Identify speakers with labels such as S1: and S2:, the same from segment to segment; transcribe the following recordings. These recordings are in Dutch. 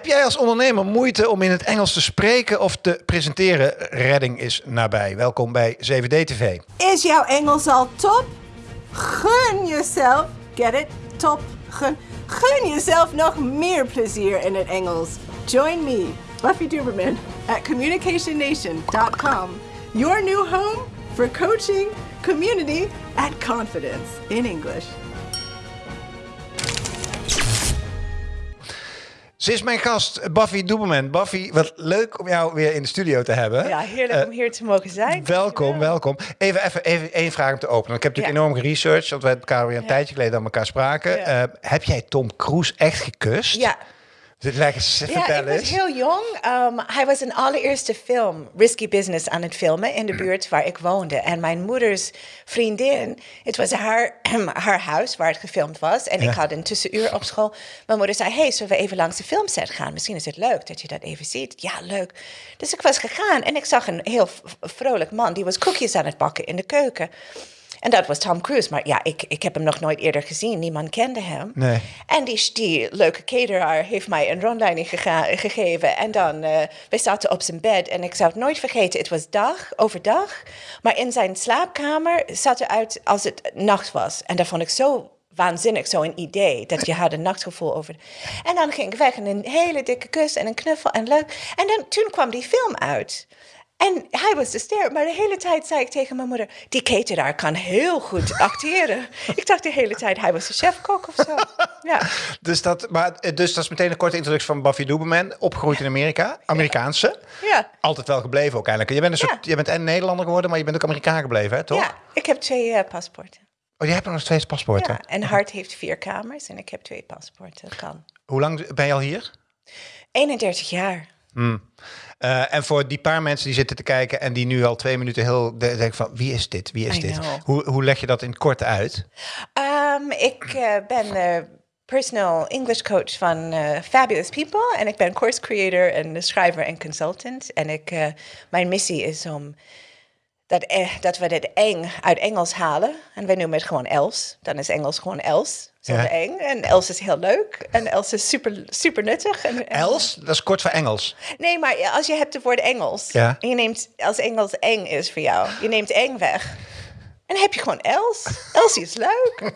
S1: Heb jij als ondernemer moeite om in het Engels te spreken of te presenteren? Redding is nabij. Welkom bij 7D TV.
S2: Is jouw Engels al top? Gun jezelf, get it, top, gun. Gun jezelf nog meer plezier in het Engels. Join me, Buffy Duberman, at communicationnation.com. Your new home for coaching, community, and confidence in English.
S1: Ze is mijn gast, Buffy Doeberman. Buffy, wat leuk om jou weer in de studio te hebben.
S3: Ja, heerlijk om hier te mogen zijn.
S1: Welkom, welkom. Even, even, even één vraag om te openen. Ik heb natuurlijk
S3: Ja.
S1: enorm geresearched, want we elkaar weer een tijdje geleden aan elkaar spraken.
S3: Ja.
S1: Eh, heb jij Tom Cruise echt gekust?
S3: Ja.
S1: Leg eens,
S3: Ja, ik was heel jong. Um, hij was een allereerste film, Risky Business, aan het filmen in de buurt waar ik woonde. En mijn moeders vriendin, het was haar, haar huis waar het gefilmd was. En ik had een tussenuur op school. Mijn moeder zei, hey, zullen we even langs de filmset gaan? Misschien is het leuk dat je dat even ziet. Ja, leuk. Dus ik was gegaan en ik zag een heel vrolijk man. Die was koekjes aan het bakken in de keuken. En dat was Tom Cruise. Maar ja, ik, ik heb hem nog nooit eerder gezien. Niemand kende hem.
S1: Nee.
S3: En die, die leuke cateraar heeft mij een rondleiding gegeven. En dan, eh wij zaten op zijn bed. En ik zou het nooit vergeten, het was dag, overdag. Maar in zijn slaapkamer zat eruit als het nacht was. En dat vond ik zo waanzinnig, zo'n idee. Dat je had een nachtgevoel over. En dan ging ik weg en een hele dikke kus en een knuffel en leuk. En dan, toen kwam die film uit. En hij was de ster, maar de hele tijd zei ik tegen mijn moeder... die cateraar kan heel goed acteren. ik dacht de hele tijd, hij was de chefkok of zo. Ja.
S1: Dus dat, maar, eh, dus dat is meteen een korte introductie van Buffy Doeberman. Opgegroeid in Amerika. Amerikaanse.
S3: Ja.
S1: Altijd wel gebleven ook eigenlijk. Je bent, een soort,
S3: Ja.
S1: je bent en Nederlander geworden, maar je bent ook Amerikaan gebleven, hè, toch?
S3: Ja, ik heb twee eh, paspoorten.
S1: Oh, je hebt nog steeds paspoorten.
S3: Ja, en Hart heeft vier kamers en ik heb twee paspoorten. Kan.
S1: Hoe lang ben je al hier?
S3: 31 jaar.
S1: Eh, en voor die paar mensen die zitten te kijken en die nu al twee minuten heel de- denken van wie is dit? Wie is
S3: I
S1: dit?
S3: know.
S1: Hoe, hoe leg je dat in het kort uit?
S3: Ehm, ik eh, ben eh, personal English coach van eh, Fabulous People. En ik ben course creator en schrijver en consultant. En ik, mijn missie is om dat, eh, dat we dit eng uit Engels halen. En wij noemen het gewoon Els. Dan is Engels gewoon Els. Zonder
S1: Ja.
S3: eng. En Els is heel leuk. En Els is super, super nuttig. En, en-
S1: Els, dat is kort voor Engels.
S3: Nee, maar als je hebt het woord Engels.
S1: Ja.
S3: En je neemt, als Engels eng is voor jou, je neemt eng weg. En dan heb je gewoon Els. Elsie is leuk.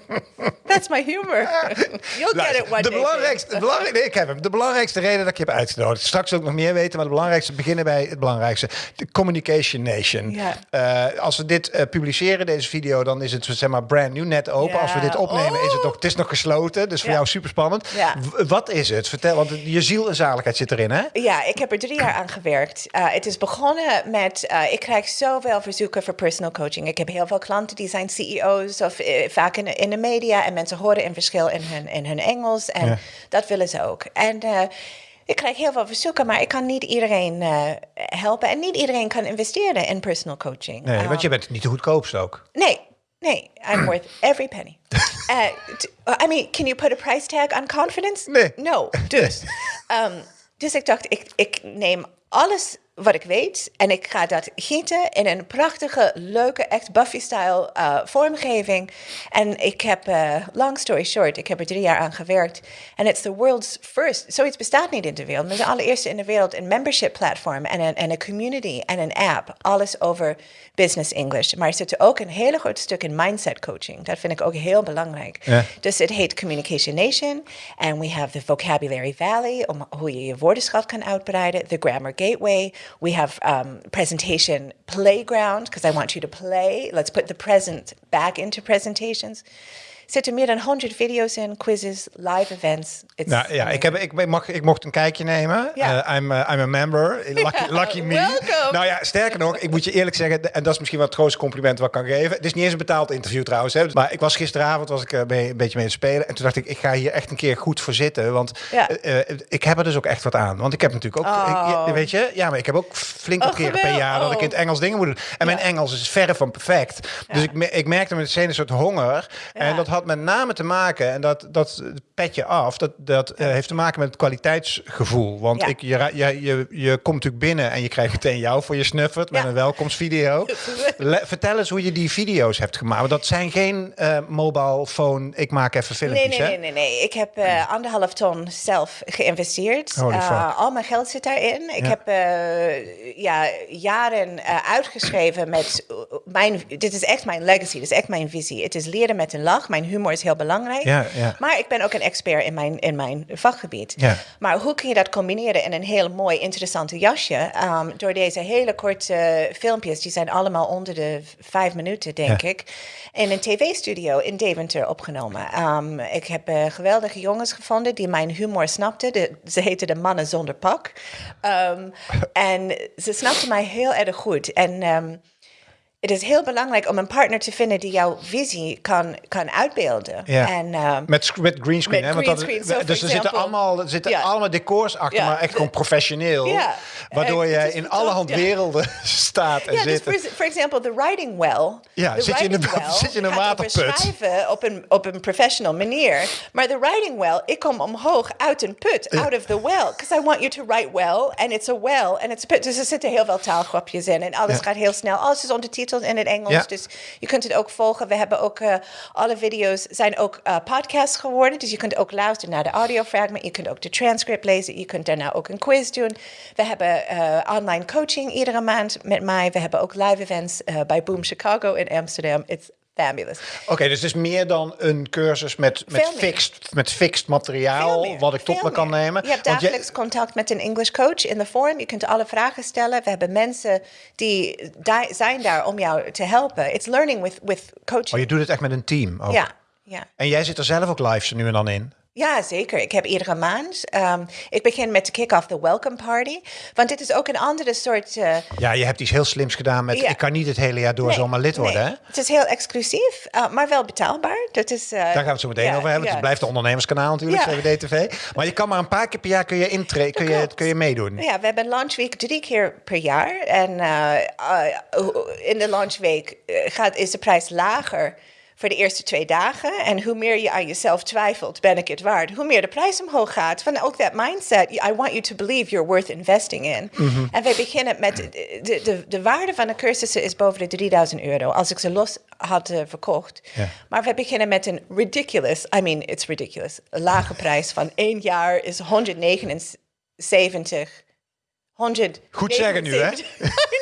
S3: That's my humor. You'll get it one
S1: de
S3: day.
S1: belangrijkste, de belangrij- nee, ik heb hem. De belangrijkste reden dat ik je heb uitgenodigd. Straks wil ik nog meer weten, maar de belangrijkste beginnen bij het belangrijkste. De Communication Nation.
S3: Ja.
S1: Eh, als we dit eh, publiceren, deze video, dan is het zeg maar brand new, net open.
S3: Ja.
S1: Als we dit opnemen, is het
S3: Oh.
S1: nog, het is nog gesloten. Dus voor
S3: Ja.
S1: jou super spannend. Wat is het? Vertel, want je ziel en zaligheid zit erin, hè?
S3: Ja, ik heb er drie jaar aan gewerkt. Uh, het is begonnen met, ik krijg zoveel verzoeken voor personal coaching. Ik heb heel veel klanten die zijn CEO's of eh, vaak in, de- in de media. En mensen horen een verschil in hun, in hun Engels. En
S1: Ja.
S3: dat willen ze ook. En eh, ik krijg heel veel verzoeken, maar ik kan niet iedereen eh, helpen. En niet iedereen kan investeren in personal coaching.
S1: Nee, want je bent niet de goedkoopste ook.
S3: Nee, nee, I'm worth every penny. I mean, can you put a price tag on confidence?
S1: Nee.
S3: No, dus. Um, dus ik dacht, ik, ik neem alles wat ik weet en ik ga dat gieten in een prachtige, leuke, echt Buffy-style uh, vormgeving. En ik heb, uh, long story short, ik heb er drie jaar aan gewerkt. En it's the world's first, zoiets bestaat niet in de wereld, maar de allereerste in de wereld een membership platform en een, en een community en een app. Alles over business English. Maar er zit ook een hele groot stuk in mindset coaching. Dat vind ik ook heel belangrijk.
S1: Ja.
S3: Dus het heet Communication Nation. En we have the Vocabulary Valley, om hoe je je woordenschat kan uitbreiden. The Grammar Gateway. We have um, Presentation Playground, because I want you to play. Let's put the present back into presentations. Er zitten meer dan 100 video's in, quizzes, live events. It's
S1: Nou ja, ik, heb, ik, mag, ik mocht een kijkje nemen. Eh, I'm, uh, I'm a member. Lucky, lucky me.
S3: welcome.
S1: Nou ja, sterker nog, ik moet je eerlijk zeggen, en dat is misschien wel het grootste compliment wat ik kan geven. Het is niet eens een betaald interview trouwens. Hè. Maar ik was gisteravond was ik, eh, mee, een beetje mee te spelen. En toen dacht ik, ik ga hier echt een keer goed voor zitten. Want eh, ik heb er dus ook echt wat aan. Want ik heb natuurlijk ook,
S3: Oh.
S1: ik- weet je, ja, maar ik heb ook flink wat
S3: Oh,
S1: keren per jaar dat ik in het Engels dingen moet doen. En mijn Engels is verre van perfect. Dus ik, me- ik merkte meteen een soort honger. En dat had met name te maken, en dat, dat petje af, dat, dat eh, heeft te maken met het kwaliteitsgevoel. Want
S3: Ja.
S1: ik, je, je, je, je komt natuurlijk binnen en je krijgt meteen jou voor je snuffert met
S3: Ja.
S1: een welkomstvideo. Le- vertel eens hoe je die video's hebt gemaakt. Want dat zijn geen eh mobile phone, ik maak even
S3: Nee,
S1: filmpjes,
S3: nee,
S1: hè?
S3: nee, nee, nee. Ik heb eh, anderhalf ton zelf geïnvesteerd. Al mijn geld zit daarin. Ik
S1: Ja.
S3: heb ja, jaren uitgeschreven met mijn... Dit is echt mijn legacy, dit is echt mijn visie. Het is leren met een lach. Mijn humor is heel belangrijk.
S1: Ja, ja.
S3: Maar ik ben ook een expert in mijn, in mijn vakgebied.
S1: Ja.
S3: Maar hoe kun je dat combineren in een heel mooi, interessante jasje? Ehm, door deze hele korte filmpjes, die zijn allemaal onder de vijf minuten, denk ik. In een tv-studio in Deventer opgenomen. Ehm, ik heb eh, geweldige jongens gevonden die mijn humor snapten. De, ze heten de mannen zonder pak. Ehm, en ze snapten mij heel erg goed. En het is heel belangrijk om een partner te vinden die jouw visie kan, kan uitbeelden.
S1: Ja.
S3: En, ehm,
S1: Met, met greenscreen,
S3: Met
S1: hè? Want dat, dus er zitten allemaal, er zitten
S3: Ja.
S1: allemaal decors achter,
S3: Ja.
S1: maar echt gewoon professioneel. Waardoor je in allerhand werelden staat en
S3: dus
S1: zit.
S3: voor for example, the writing well.
S1: Ja,
S3: the
S1: zit je in
S3: well
S1: zit je in een waterput.
S3: schrijven op een, op een professional manier. Maar the writing well, ik kom omhoog uit een put, out of the well. Because I want you to write well, and it's a well, and it's a put. Dus er zitten heel veel taalgrapjes in. En alles gaat heel snel. Alles is ondertiteld in het Engels.
S1: Ja.
S3: Dus je kunt het ook volgen. We hebben ook, eh, alle video's zijn ook eh, podcasts geworden. Dus je kunt ook luisteren naar de audiofragment. Je kunt ook de transcript lezen. Je kunt daarna ook een quiz doen. We hebben eh, online coaching iedere maand met mij. We hebben ook live events bij Boom Chicago in Amsterdam. It's fabulous.
S1: Oké, dus het is meer dan een cursus met, met, fixed, met fixed materiaal,
S3: meer,
S1: wat ik tot me kan nemen.
S3: Je hebt dagelijks contact met een English coach in de forum. Je kunt alle vragen stellen. We hebben mensen die da- zijn daar om jou te helpen. It's learning with, with coaching.
S1: oh, je doet het echt met een team ook.
S3: ja, ja.
S1: En jij zit er zelf ook live nu en dan in.
S3: Ja, zeker. Ik heb iedere maand. ehm, ik begin met de kick-off the welcome party. Want dit is ook een andere soort. eh,
S1: Ja, je hebt iets heel slims gedaan met...
S3: Ja.
S1: Ik kan niet het hele jaar door
S3: nee,
S1: zomaar lid worden,
S3: nee.
S1: hè?
S3: Het is heel exclusief, eh, maar wel betaalbaar. Dat is, eh,
S1: Daar gaan we het zo meteen
S3: ja,
S1: over hebben.
S3: ja.
S1: Het blijft een ondernemerskanaal natuurlijk. CWD TV. Maar je kan maar een paar keer per jaar kun je, intre kun je, kun je meedoen.
S3: Ja, we hebben Launch Week drie keer per jaar. En in de Launch Week gaat, is de prijs lager voor de eerste twee dagen. En hoe meer je aan jezelf twijfelt, ben ik het waard? Hoe meer de prijs omhoog gaat. Van ook dat mindset, I want you to believe you're worth investing in.
S1: Mhm.
S3: En wij beginnen met, de, de, de, de waarde van de cursussen is boven de 3000 euro. Als ik ze los had eh, verkocht. Maar we beginnen met een ridiculous, I mean, it's ridiculous. Lage prijs van één jaar is 179 100.
S1: Goed zeggen nu, hè?
S3: I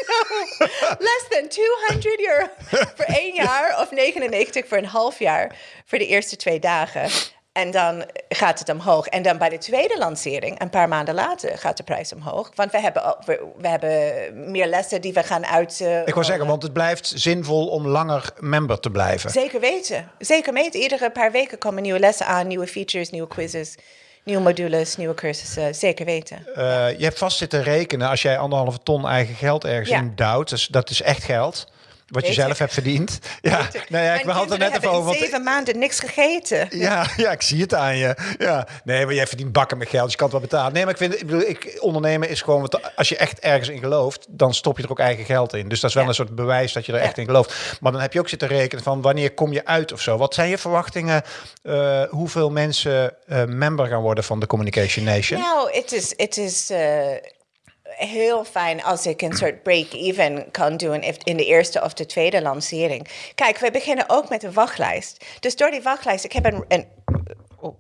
S3: know. Less than 200 euro voor één jaar of 99 voor een half jaar voor de eerste twee dagen. En dan gaat het omhoog. En dan bij de tweede lancering, een paar maanden later, gaat de prijs omhoog. Want we hebben, we hebben meer lessen die we gaan uit. eh,
S1: Ik wil zeggen, want het blijft zinvol om langer member te blijven.
S3: Zeker weten. Zeker weten. Iedere paar weken komen nieuwe lessen aan, nieuwe features, nieuwe quizzes, nieuwe modules, nieuwe cursussen. Zeker weten.
S1: Eh, je hebt vast zitten rekenen als jij anderhalve ton eigen geld ergens
S3: Ja.
S1: in duwt. Dus dat is echt geld. Wat je zelf hebt verdiend. Ja, nou ja, ik had het net even over. Want
S3: zeven maanden niks gegeten.
S1: Ja, ja, ik zie het aan je. Ja. Nee, maar jij verdient bakken met geld, dus je kan het wel betalen. Nee, maar ik vind, ik bedoel, ik, ondernemen is gewoon, wat- als je echt ergens in gelooft, dan stop je er ook eigen geld in. Dus dat is wel
S3: Ja.
S1: een soort bewijs dat je er echt in gelooft. Maar dan heb je ook zitten rekenen van wanneer kom je uit of zo. Wat zijn je verwachtingen, eh, hoeveel mensen eh, member gaan worden van de Communication Nation?
S3: Nou, het is, het is eh, heel fijn als ik een soort break-even kan doen in de eerste of de tweede lancering. Kijk, we beginnen ook met een wachtlijst. Dus door die wachtlijst, ik heb een... een oh,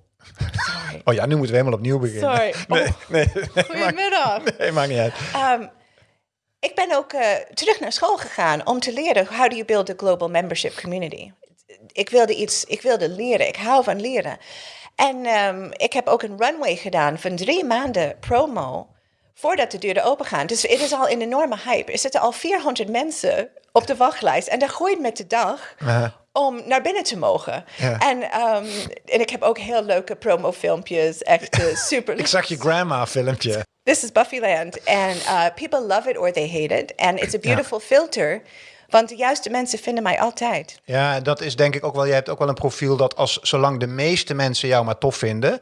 S3: sorry.
S1: Oh ja, nu moeten we helemaal opnieuw beginnen.
S3: Sorry.
S1: Nee,
S3: Oh.
S1: nee, nee, maakt,
S3: Goedemiddag.
S1: nee, maakt niet uit.
S3: Ehm, ik ben ook eh, terug naar school gegaan om te leren how do you build a global membership community. Ik wilde iets, ik wilde leren. Ik hou van leren. En ehm, ik heb ook een runway gedaan van drie maanden promo voordat de deuren open gaan. Dus het is al een enorme hype. Er zitten al 400 mensen op de wachtlijst en dat groeit met de dag. Om naar binnen te mogen.
S1: Ja.
S3: En, ehm, en ik heb ook heel leuke promofilmpjes. Echt eh, super.
S1: Ik zag je grandma filmpje.
S3: This is Buffyland. And uh, people love it or they hate it. And it's a beautiful filter. Want de juiste mensen vinden mij altijd.
S1: Ja, dat is denk ik ook wel. Je hebt ook wel een profiel dat als zolang de meeste mensen jou maar tof vinden,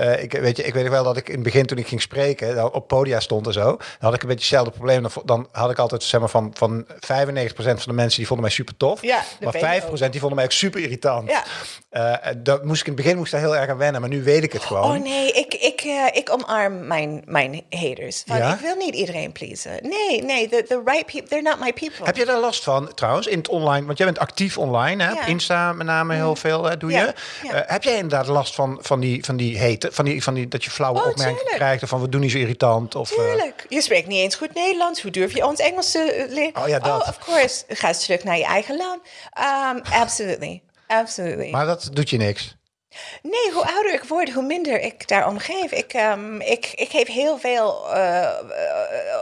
S1: eh, ik, weet je, ik weet wel dat ik in het begin toen ik ging spreken, dan op podia stond en zo, dan had ik een beetje hetzelfde probleem. Dan, dan had ik altijd zeg maar van, van 95% van de mensen die vonden mij super tof,
S3: Ja,
S1: maar
S3: ben je
S1: 5% die vonden mij ook super irritant.
S3: Ja.
S1: Eh, dat moest ik in het begin moest daar heel erg aan wennen, maar nu weet ik het gewoon.
S3: Oh nee, ik, ik, eh, ik omarm mijn, mijn haters. Van,
S1: Ja?
S3: Ik wil niet iedereen pleasen. Nee, nee, the, the right people, they're not my people.
S1: Heb je daar last van trouwens in het online? Want jij bent actief online, hè? Op Insta met name heel veel hè, doe je. Eh, heb jij inderdaad last van, van die van die hete, van die van die dat je flauwe
S3: Oh,
S1: opmerkingen krijgt of van we doen niet zo irritant of eh,
S3: Tuurlijk. Je spreekt niet eens goed Nederlands. Hoe durf je ons Engels te eh, leren?
S1: Oh ja, dat.
S3: Oh, of course. Ga eens terug naar je eigen land. Um, absolutely. Absolutely.
S1: maar dat doet je niks.
S3: Nee, hoe ouder ik word, hoe minder ik daarom geef. Ik, ehm, ik, ik geef heel veel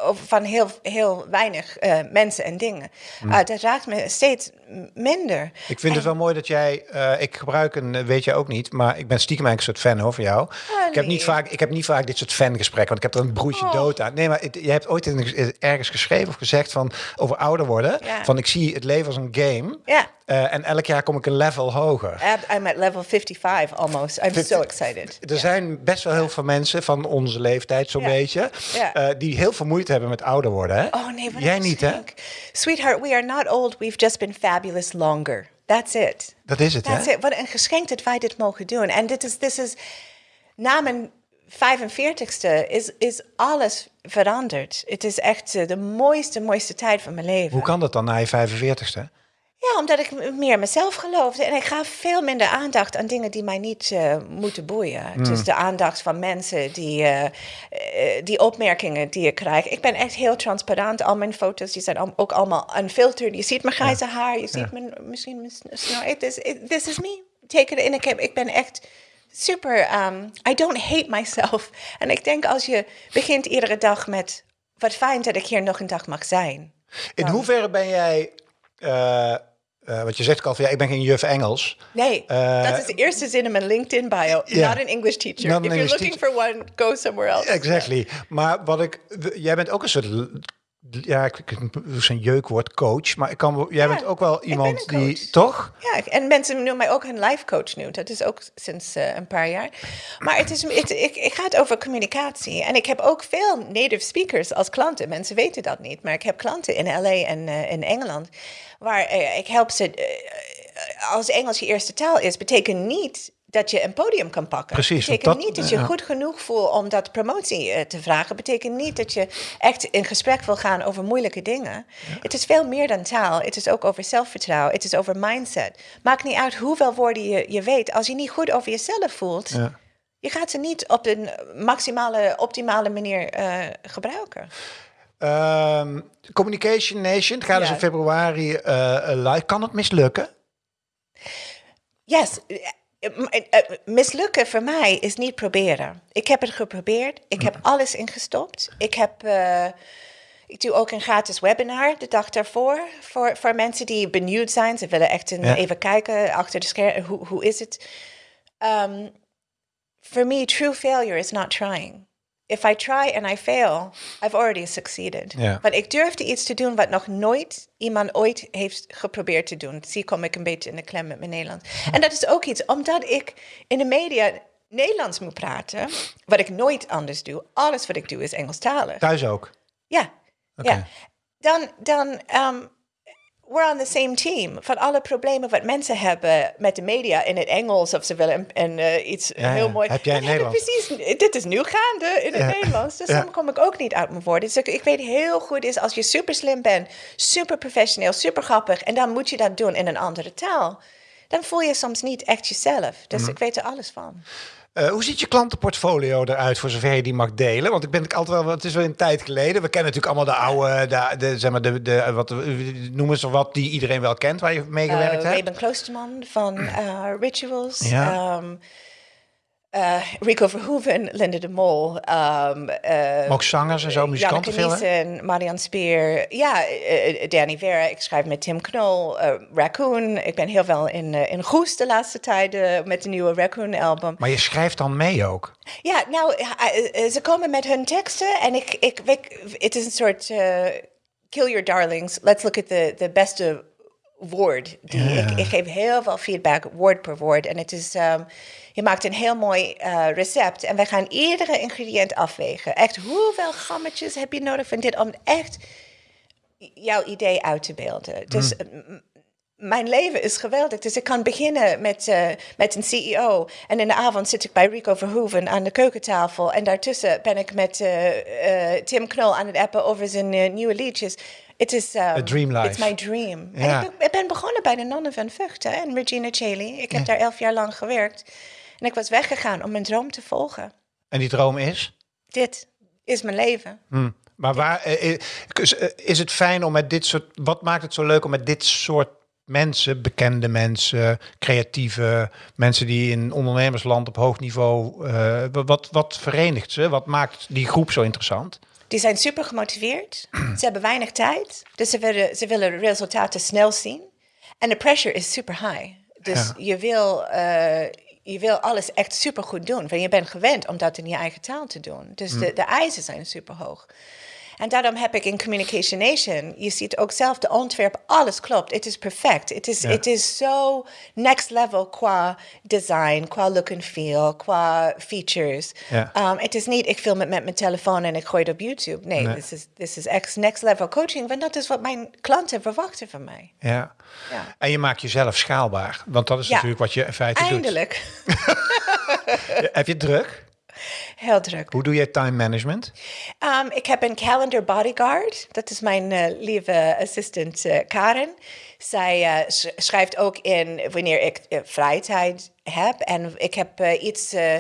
S3: over van heel, heel weinig mensen en dingen. Eh, dat raakt me steeds minder.
S1: Ik vind het wel mooi dat jij, eh, ik gebruik een, eh, weet jij ook niet, maar ik ben stiekem eigenlijk een soort fan hoor, van jou. ik, heb niet vaak, ik heb niet vaak dit soort fangesprekken, want ik heb er een broertje
S3: Oh.
S1: dood aan. Nee, maar het- je hebt ooit in- ergens geschreven of gezegd van over ouder worden,
S3: Ja.
S1: van ik zie het leven als een game
S3: Ja.
S1: eh, en elk jaar kom ik een level hoger.
S3: I'm at level 55 almost. I'm so excited.
S1: Er zijn best wel heel veel mensen van onze leeftijd, zo'n beetje, eh, die heel veel moeite hebben met ouder worden. Hè?
S3: Oh nee, wat
S1: Jij niet, hè?
S3: Sweetheart, we are not old. We've just been fabulous longer. That's it.
S1: Dat is het,
S3: That's
S1: hè?
S3: it. Wat een geschenk dat wij dit mogen doen. En dit is, dit is na mijn 45ste is, is alles veranderd. Het is echt eh, de mooiste, mooiste tijd van mijn leven.
S1: Hoe kan dat dan na je 45ste?
S3: Ja, omdat ik meer mezelf geloofde. En ik gaf veel minder aandacht aan dingen die mij niet eh, moeten boeien. Dus de aandacht van mensen, die, eh, eh, die opmerkingen die ik krijg. Ik ben echt heel transparant. Al mijn foto's die zijn al- ook allemaal unfiltered. Je ziet mijn grijze haar, je ziet mijn, misschien mijn sn- snor. Het is- it- This is me. Take it in. Ik, heb, ik ben echt super... um, I don't hate myself. En ik denk als je begint iedere dag met... Wat fijn dat ik hier nog een dag mag zijn.
S1: In hoeverre ben jij, eh eh, want je zegt ook al van ja, ik ben geen juf Engels.
S3: Nee,
S1: Eh,
S3: dat is de eerste zin in mijn LinkedIn bio. Not an English teacher. If you're looking for one, go somewhere else.
S1: Exactly. Maar wat ik, jij bent ook een soort, ja, ik, ik zo'n jeukwoord coach, maar ik kan, jij
S3: Ja,
S1: bent ook wel iemand die, toch?
S3: Ja, en mensen noemen mij ook een life coach nu. Dat is ook sinds eh, een paar jaar. Maar het, is, het, ik, ik gaat over communicatie. En ik heb ook veel native speakers als klanten. Mensen weten dat niet. Maar ik heb klanten in LA en eh, in Engeland. Waar eh, ik help ze. als Engels je eerste taal is, betekent niet dat je een podium kan pakken.
S1: Precies,
S3: Betekent
S1: dat-
S3: niet dat je
S1: ja.
S3: goed genoeg voelt om dat promotie eh, te vragen. Betekent niet dat je echt in gesprek wil gaan over moeilijke dingen. Het is veel meer dan taal. Het is ook over zelfvertrouwen. Het is over mindset. Maakt niet uit hoeveel woorden je, je weet. Als je niet goed over jezelf voelt,
S1: Ja.
S3: je gaat ze niet op de maximale, optimale manier eh, gebruiken.
S1: Ehm, Communication Nation, gaat dus in februari eh, live. Kan het mislukken?
S3: Yes. Eh, eh, eh, Mislukken voor mij is niet proberen. Ik heb het geprobeerd. Ik heb alles ingestopt. Ik heb. ik doe ook een gratis webinar de dag daarvoor. Voor, voor mensen die benieuwd zijn. Ze willen echt een,
S1: Ja.
S3: even kijken achter de schermen. Hoe, hoe is het? Um, for me, true failure is not trying. If I try and I fail, I've already succeeded. Want ik durfde iets te doen wat nog nooit iemand ooit heeft geprobeerd te doen. Zie kom ik een beetje in de klem met mijn Nederlands. En dat is ook iets, omdat ik in de media Nederlands moet praten, wat ik nooit anders doe. Alles wat ik doe is Engelstalig.
S1: Thuis ook?
S3: Ja, ja. Dan, dan um, we're on the same team. Van alle problemen wat mensen hebben met de media in het Engels of ze willen een, eh, iets
S1: Ja,
S3: heel
S1: ja.
S3: mooi.
S1: Heb jij in Nederlands?
S3: Precies, dit is nu gaande in het
S1: Ja.
S3: Nederlands. Dus dan kom ik ook niet uit mijn woorden. Dus ik, ik weet heel goed is als je super slim bent, super professioneel, super grappig en dan moet je dat doen in een andere taal. Dan voel je soms niet echt jezelf. Dus
S1: Mhm.
S3: ik weet er alles van.
S1: Eh, hoe ziet je klantenportfolio eruit voor zover je die mag delen? Want ik ben altijd wel, het is wel een tijd geleden. We kennen natuurlijk allemaal de oude, de, de, zeg maar de, de wat noemen ze wat die iedereen wel kent waar je mee gewerkt
S3: Uh,
S1: hebt.
S3: Raven Kloosterman van uh, Rituals.
S1: Ja.
S3: Um, uh, Rico Verhoeven, Linda de Mol. Um, uh,
S1: ook zangers en zo, muzikanten veel, hè?
S3: Marianne Speer. Ja, uh, uh, Danny Vera. Ik schrijf met Tim Knol. Raccoon. Ik ben heel veel in, in Goes de laatste tijden met de nieuwe Raccoon-album.
S1: Maar je schrijft dan mee ook.
S3: Ja, nou, ze komen met hun teksten en ik, ik, ik het is een soort kill your darlings. Let's look at the, the beste woord. Die, ik, ik geef heel veel feedback, woord per woord. En het is, ehm, je maakt een heel mooi eh, recept. En wij gaan iedere ingrediënt afwegen. Echt, hoeveel grammetjes heb je nodig van dit om echt jouw idee uit te beelden? Dus m- mijn leven is geweldig. Dus ik kan beginnen met, eh, met een CEO. En in de avond zit ik bij Rico Verhoeven aan de keukentafel. En daartussen ben ik met eh, Tim Knol aan het appen over zijn nieuwe liedjes. Het is um,
S1: A dream life.
S3: It's my dream.
S1: Ja.
S3: En ik, ben- ik ben begonnen bij de Nonnen van Vught hè, en Regina Chaley. Ik heb daar elf jaar lang gewerkt. En ik was weggegaan om mijn droom te volgen.
S1: En die droom is?
S3: Dit is mijn leven.
S1: Hm. Maar waar eh, eh, is, eh, is het fijn om met dit soort. Wat maakt het zo leuk om met dit soort mensen, bekende mensen, creatieve mensen die in ondernemersland op hoog niveau. wat, wat verenigt ze? Wat maakt die groep zo interessant?
S3: Die zijn super gemotiveerd. ze hebben weinig tijd. Dus ze willen, ze willen resultaten snel zien. En de pressure is super high. Dus
S1: Ja.
S3: je, wil, eh, je wil alles echt super goed doen. Want je bent gewend om dat in je eigen taal te doen. Dus de, de eisen zijn super hoog. En daarom heb ik in Communication Nation, je ziet ook zelf de ontwerp, alles klopt. Het is perfect. Het is,
S1: Ja.
S3: het is zo next level qua design, qua look and feel, qua features.
S1: Ja.
S3: Um, het is niet, ik film het met mijn telefoon en ik gooi het op YouTube. Nee,
S1: Nee.
S3: this is, this is ex- next level coaching. Want dat is wat mijn klanten verwachten van mij.
S1: Ja.
S3: Ja.
S1: En je maakt jezelf schaalbaar. Want dat is natuurlijk wat je in feite
S3: Eindelijk.
S1: doet. Heb je het druk?
S3: Heel druk.
S1: Hoe doe je time management?
S3: Um, ik heb een calendar bodyguard. Dat is mijn eh, lieve assistent eh, Karen. Zij eh, sch- schrijft ook in wanneer ik eh, vrije tijd heb. En ik heb eh, iets, eh,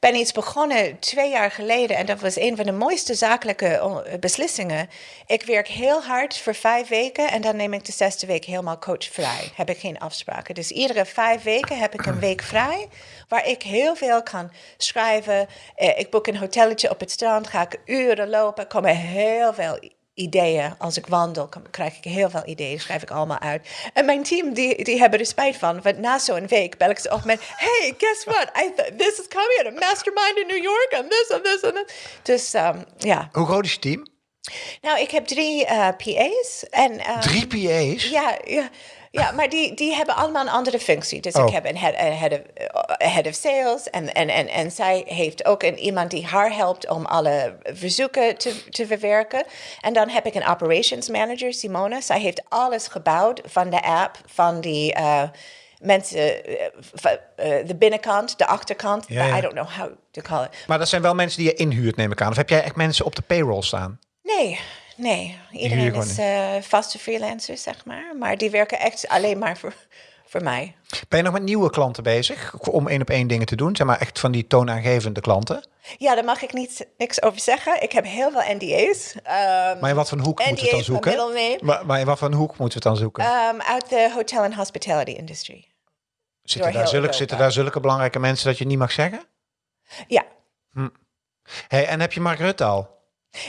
S3: ben iets begonnen twee jaar geleden. En dat was een van de mooiste zakelijke eh, beslissingen. Ik werk heel hard voor vijf weken. En dan neem ik de zesde week helemaal coachvrij. Heb ik geen afspraken. Dus iedere vijf weken heb ik een week vrij. Waar ik heel veel kan schrijven. Eh, ik boek een hotelletje op het strand. Ga ik uren lopen. Komen heel veel ideeën. Als ik wandel, krijg ik heel veel ideeën. Schrijf ik allemaal uit. En mijn team, die, die hebben er spijt van. Want na zo'n week bel ik ze op met... Hey, guess what? I th- this is coming. A mastermind in New York. And this and this and that. Dus um, ja.
S1: Hoe groot is je team?
S3: Nou, ik heb drie eh, PA's. En, um,
S1: Drie PA's?
S3: ja, ja, ja maar die, die hebben allemaal een andere functie. Dus
S1: Oh.
S3: ik heb een head, een head, of, eh, head of sales. En, en, en, en zij heeft ook een, iemand die haar helpt om alle verzoeken te, te verwerken. En dan heb ik een operations manager, Simone. Zij heeft alles gebouwd van de app, van die... eh, Mensen, eh, de binnenkant, de achterkant.
S1: Ja, ja.
S3: I don't know how to call it.
S1: Maar dat zijn wel mensen die je inhuurt, neem ik aan. Of heb jij echt mensen op de payroll staan?
S3: Nee, nee. Iedereen is eh, vaste freelancers, zeg maar. Maar die werken echt alleen maar voor, voor mij.
S1: Ben je nog met nieuwe klanten bezig? Om één op één dingen te doen? Zeg maar echt van die toonaangevende klanten?
S3: Ja, daar mag ik niet, niks over zeggen. Ik heb heel veel NDA's. Ehm,
S1: Maar in wat voor hoek moeten we het dan zoeken? Maar, maar in wat voor hoek moeten we het dan zoeken?
S3: ehm, uit de hotel and hospitality industry.
S1: zitten, daar zulke, zitten daar zulke belangrijke mensen dat je niet mag zeggen?
S3: Ja.
S1: Hey, en heb je Mark Rutte al?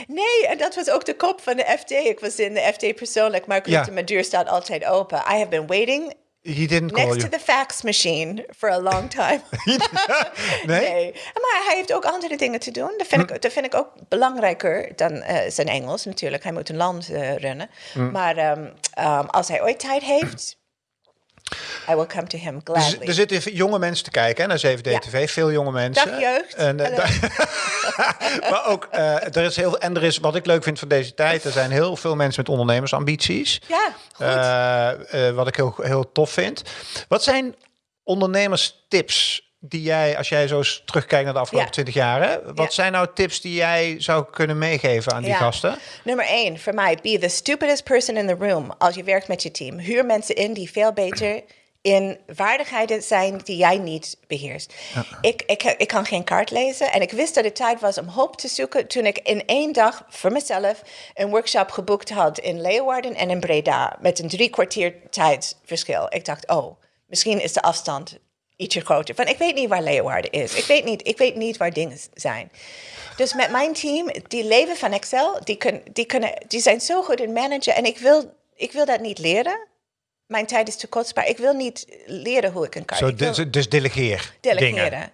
S3: Nee, en dat was ook de kop van de FD. Ik was in de FD persoonlijk. Mark
S1: Ja.
S3: Mijn deur staat altijd open. I have been waiting
S1: He didn't call
S3: next to
S1: you.
S3: the fax machine for a long time.
S1: nee?
S3: Nee, maar hij heeft ook andere dingen te doen. Dat vind,
S1: Hm.
S3: ik, dat vind ik ook belangrijker dan eh, zijn Engels natuurlijk. Hij moet een land eh, runnen.
S1: Hm.
S3: Maar ehm, ehm, als hij ooit tijd heeft, I will come to him gladly.
S1: er zitten jonge mensen te kijken hè, naar 7D-TV. Veel jonge mensen.
S3: Dag, jeugd.
S1: En, eh, da- maar ook, eh, er is heel, en er is, wat ik leuk vind van deze tijd, er zijn heel veel mensen met ondernemersambities.
S3: ja, goed.
S1: Eh, wat ik heel, heel tof vind. Wat zijn ondernemerstips die jij, als jij zo eens terugkijkt naar de afgelopen
S3: Ja.
S1: 20 jaar, wat
S3: Ja.
S1: zijn nou tips die jij zou kunnen meegeven aan die
S3: Ja.
S1: gasten?
S3: Nummer één, voor mij, be the stupidest person in the room als je werkt met je team. Huur mensen in die veel beter in vaardigheden zijn die jij niet beheerst. Ik, ik, ik kan geen kaart lezen en ik wist dat het tijd was om hulp te zoeken toen ik in één dag voor mezelf een workshop geboekt had in Leeuwarden en in Breda met een drie kwartier tijdsverschil. Ik dacht, oh, misschien is de afstand ietsje groter. Van ik weet niet waar Leeuwarden is. Ik weet niet, ik weet niet waar dingen zijn. Dus met mijn team, die leven van Excel, die, kun, die, kunnen, die zijn zo goed in managen. En ik wil, ik wil dat niet leren. Mijn tijd is te kostbaar. Ik wil niet leren hoe ik een kaart... Ik wil
S1: dus, dus delegeer.
S3: delegeren.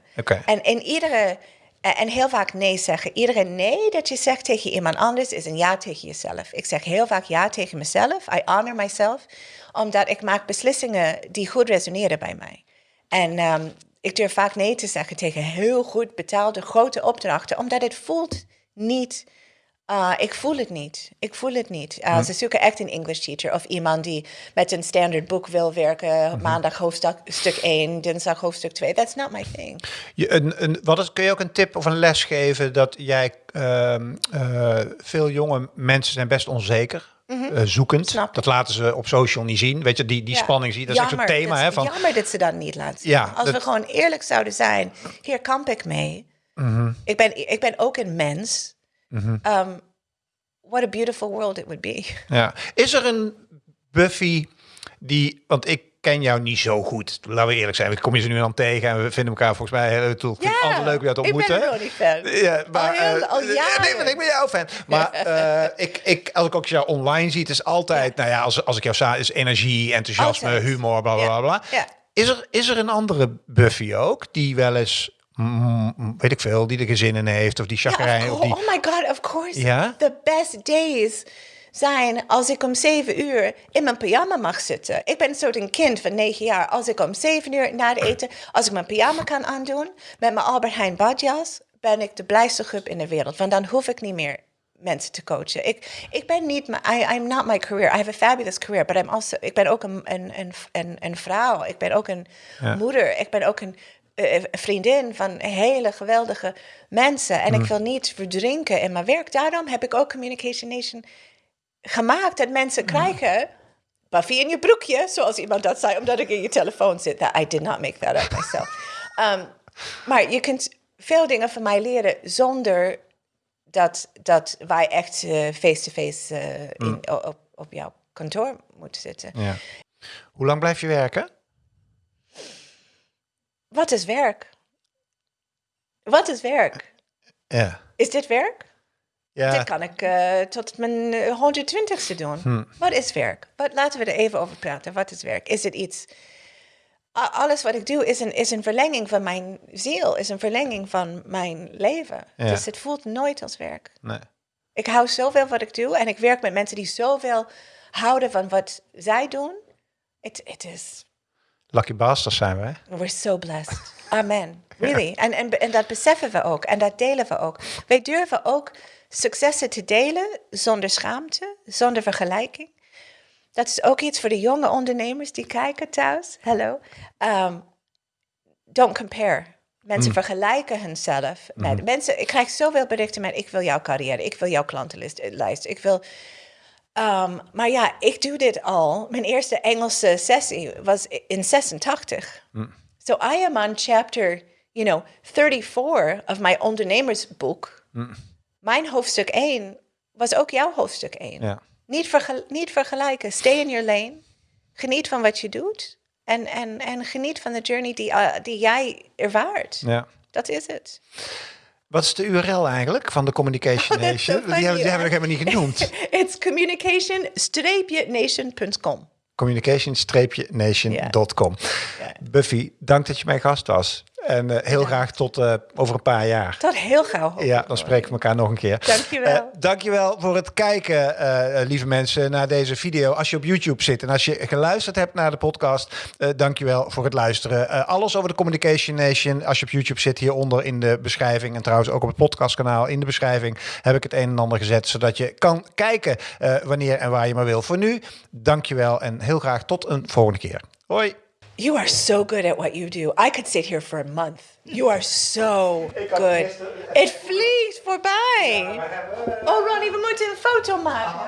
S3: En in iedere En, en heel vaak nee zeggen. Iedereen nee dat je zegt tegen iemand anders is een ja tegen jezelf. Ik zeg heel vaak ja tegen mezelf. I honor myself. Omdat ik maak beslissingen die goed resoneren bij mij. En ehm, ik durf vaak nee te zeggen tegen heel goed betaalde grote opdrachten. Omdat het voelt niet uh, ik voel het niet. Ik voel het niet. Uh, Ze zoeken echt een English teacher of iemand die met een standaard boek wil werken. Maandag hoofdstuk 1, dinsdag hoofdstuk 2. That's not my thing.
S1: Je, een, een, wat is, kun je ook een tip of een les geven dat jij uh, veel jonge mensen zijn best onzeker. Mm zoekend.
S3: Snap.
S1: Dat laten ze op social niet zien. Weet je, die, die
S3: Ja.
S1: spanning zie je. Dat is zo'n thema.
S3: dat
S1: Hè, van,
S3: Jammer dat ze dat niet laten zien.
S1: Ja,
S3: Als we gewoon eerlijk zouden zijn. Hier kamp ik mee.
S1: Mhm.
S3: ik, ben, ik ben ook een mens. Um, what a beautiful world it would be.
S1: ja. Is er een Buffy die... Want ik ken jou niet zo goed. Laten we eerlijk zijn. Ik kom je ze nu dan tegen en we vinden elkaar volgens mij heel tool. Ja, altijd leuk jou te ontmoeten.
S3: Ik ben Ronnie fan.
S1: Ja, maar,
S3: al, heel,
S1: eh,
S3: al
S1: Nee, maar ik ben jouw fan. Maar eh, ik, ik, als ik ook jou online zie, het is altijd, nou ja, als, als ik jou sta, is energie, enthousiasme,
S3: Altijd.
S1: humor, bla bla bla.
S3: Ja.
S1: Is, er, is er een andere Buffy ook die wel eens, mm, weet ik veel, die de gezinnen heeft of die
S3: Ja,
S1: chagrijn
S3: of
S1: of
S3: course.
S1: die.
S3: Oh my god, of course.
S1: Ja?
S3: The best days zijn als ik om zeven uur in mijn pyjama mag zitten. Ik ben een soort een kind van negen jaar. Als ik om zeven uur na het eten, als ik mijn pyjama kan aandoen met mijn Albert Heijn badjas, ben ik de blijste groep in de wereld. Want dan hoef ik niet meer mensen te coachen. Ik, ik ben niet, I, I'm not my career. I have a fabulous career, but I'm also, ik ben ook een, een, een, een, een vrouw. Ik ben ook een moeder. Ik ben ook een eh, vriendin van hele geweldige mensen. En ik wil niet verdrinken in mijn werk. Daarom heb ik ook Communication Nation gemaakt. Dat mensen krijgen Buffy in je broekje, zoals iemand dat zei, omdat ik in je telefoon zit. That, I did not make that up myself. Um, maar je kunt veel dingen van mij leren zonder dat, dat wij echt eh, face-to-face in- o- op, op jouw kantoor moeten zitten.
S1: Ja. Hoe lang blijf je werken?
S3: Wat is werk? Wat is werk?
S1: Ja.
S3: Is dit werk?
S1: Ja.
S3: Dit kan ik eh, tot mijn eh, 120ste doen. Wat is werk? Wat, laten we er even over praten. Wat is werk? Is het iets... Alles wat ik doe is een, is een verlenging van mijn ziel, is een verlenging van mijn leven.
S1: Ja.
S3: Dus het voelt nooit als werk.
S1: Nee.
S3: Ik hou zoveel wat ik doe en ik werk met mensen die zoveel houden van wat zij doen. Het it is
S1: Lucky bastards zijn we?
S3: We're so blessed. Amen. Really. En, en, en dat beseffen we ook. En dat delen we ook. Wij durven ook successen te delen zonder schaamte, zonder vergelijking. Dat is ook iets voor de jonge ondernemers die kijken thuis. Hello. Um, don't compare. Mensen vergelijken hunzelf met mensen. Ik krijg zoveel berichten met: ik wil jouw carrière, ik wil jouw klantenlijst, lijst, ik wil. Um, maar ja, ik doe dit al. Mijn eerste Engelse sessie was in 86. So I am on chapter, you know, 34 of my ondernemersboek. Mijn hoofdstuk 1 was ook jouw hoofdstuk 1.
S1: Ja.
S3: Niet, vergel- niet vergelijken. Stay in your lane. Geniet van wat je doet. En, en, en geniet van de journey die, uh, die jij ervaart.
S1: Ja.
S3: Dat is het.
S1: Wat is de URL eigenlijk van de Communication
S3: Oh,
S1: Nation?
S3: so
S1: die, hebben, die hebben we nog helemaal niet genoemd.
S3: It's communication-nation.com.
S1: Communication-nation.com. Buffy, dank dat je mijn gast was. En eh, heel graag tot eh, over een paar jaar.
S3: Tot heel gauw.
S1: Ja, dan spreken we elkaar nog een keer.
S3: Dankjewel.
S1: Eh, dankjewel voor het kijken, eh, lieve mensen, naar deze video. Als je op YouTube zit en als je geluisterd hebt naar de podcast, dankjewel voor het luisteren. Alles over de Communication Nation, als je op YouTube zit, hieronder in de beschrijving. En trouwens ook op het podcastkanaal in de beschrijving heb ik het een en ander gezet, zodat je kan kijken wanneer en waar je maar wil. Voor nu, dankjewel en heel graag tot een volgende keer. Hoi!
S3: You are so good at what you do. I could sit here for a month. You are so good. Het vliegt voorbij. Oh, Ronnie, we moeten een foto maken.